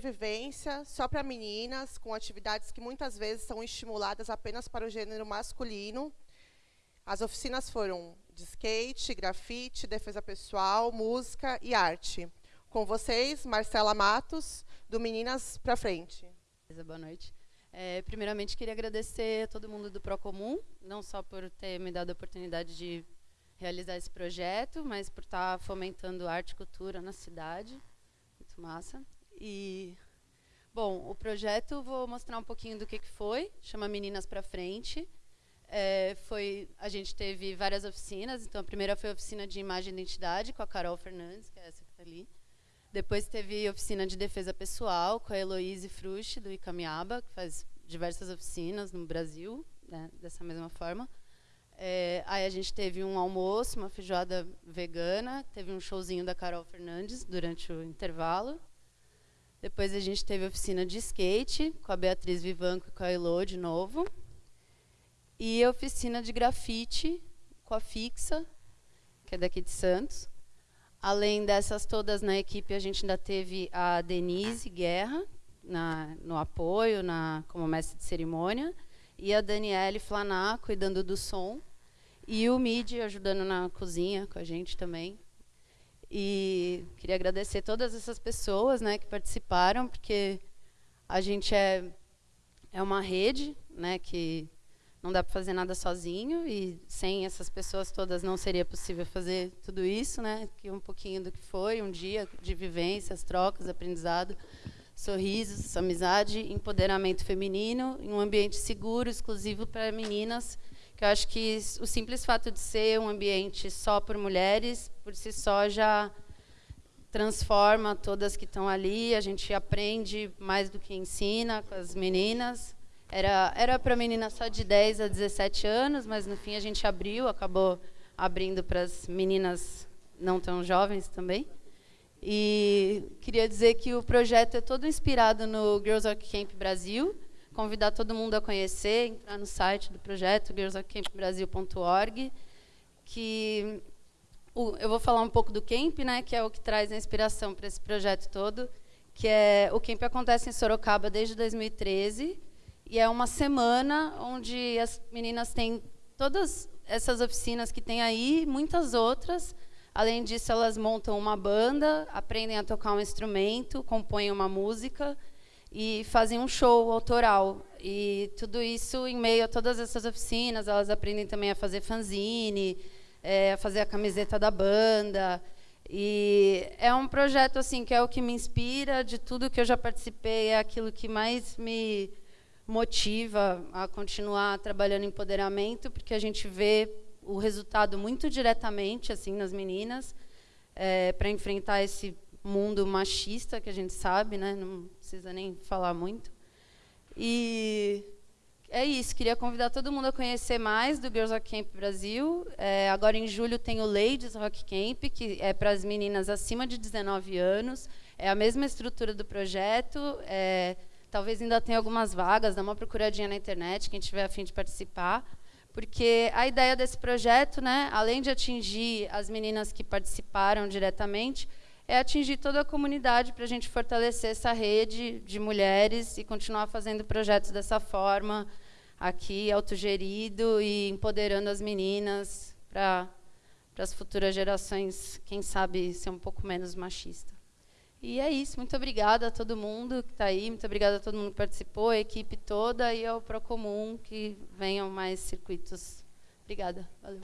referência só para meninas, com atividades que muitas vezes são estimuladas apenas para o gênero masculino. As oficinas foram de skate, grafite, defesa pessoal, música e arte. Com vocês, Marcela Matos, do Meninas para Frente. Boa noite. É, primeiramente, queria agradecer a todo mundo do Procomum, não só por ter me dado a oportunidade de realizar esse projeto, mas por estar fomentando arte e cultura na cidade. Muito massa. E, bom, o projeto, vou mostrar um pouquinho do que, que foi, chama Meninas para Frente. É, foi, a gente teve várias oficinas, então a primeira foi a oficina de imagem e identidade com a Carol Fernandes, que é essa que está ali. Depois teve oficina de defesa pessoal com a Heloíse Fruste, do Icamiaba, que faz diversas oficinas no Brasil, né, dessa mesma forma. É, aí a gente teve um almoço, uma feijoada vegana, teve um showzinho da Carol Fernandes durante o intervalo. Depois a gente teve oficina de skate com a Beatriz Vivanco e com a Elo de novo. E oficina de grafite com a Fixa, que é daqui de Santos. Além dessas todas na equipe, a gente ainda teve a Denise Guerra na, no apoio, na, como mestre de cerimônia, e a Daniele Flaná cuidando do som, e o Mid ajudando na cozinha com a gente também. E queria agradecer todas essas pessoas né, que participaram, porque a gente é, é uma rede né, que não dá para fazer nada sozinho e sem essas pessoas todas não seria possível fazer tudo isso, né? Que um pouquinho do que foi um dia de vivências, trocas, aprendizado, sorrisos, amizade, empoderamento feminino em um ambiente seguro, exclusivo para meninas. Que eu acho que o simples fato de ser um ambiente só por mulheres, por si só já transforma todas que estão ali. A gente aprende mais do que ensina com as meninas era era para meninas só de 10 a 17 anos, mas no fim a gente abriu, acabou abrindo para as meninas não tão jovens também. E queria dizer que o projeto é todo inspirado no Girls Rock Camp Brasil. Convidar todo mundo a conhecer, entrar no site do projeto, girlsrockcampbrasil.org, que o, eu vou falar um pouco do camp, né, que é o que traz a inspiração para esse projeto todo, que é o camp acontece em Sorocaba desde 2013 e é uma semana onde as meninas têm todas essas oficinas que tem aí, muitas outras. Além disso, elas montam uma banda, aprendem a tocar um instrumento, compõem uma música e fazem um show autoral. E tudo isso em meio a todas essas oficinas, elas aprendem também a fazer fanzine, é, a fazer a camiseta da banda. E é um projeto assim que é o que me inspira de tudo que eu já participei, é aquilo que mais me motiva a continuar trabalhando em empoderamento, porque a gente vê o resultado muito diretamente assim nas meninas é, para enfrentar esse mundo machista que a gente sabe, né? Não precisa nem falar muito. E é isso. Queria convidar todo mundo a conhecer mais do Girls Rock Camp Brasil. É, agora em julho tem o Ladies Rock Camp, que é para as meninas acima de 19 anos. É a mesma estrutura do projeto. É, Talvez ainda tenha algumas vagas, dá uma procuradinha na internet, quem tiver a fim de participar. Porque a ideia desse projeto, né, além de atingir as meninas que participaram diretamente, é atingir toda a comunidade para a gente fortalecer essa rede de mulheres e continuar fazendo projetos dessa forma, aqui, autogerido e empoderando as meninas para as futuras gerações, quem sabe, ser um pouco menos machista. E é isso. Muito obrigada a todo mundo que está aí. Muito obrigada a todo mundo que participou, a equipe toda e ao Procomum que venham mais circuitos. Obrigada. Valeu.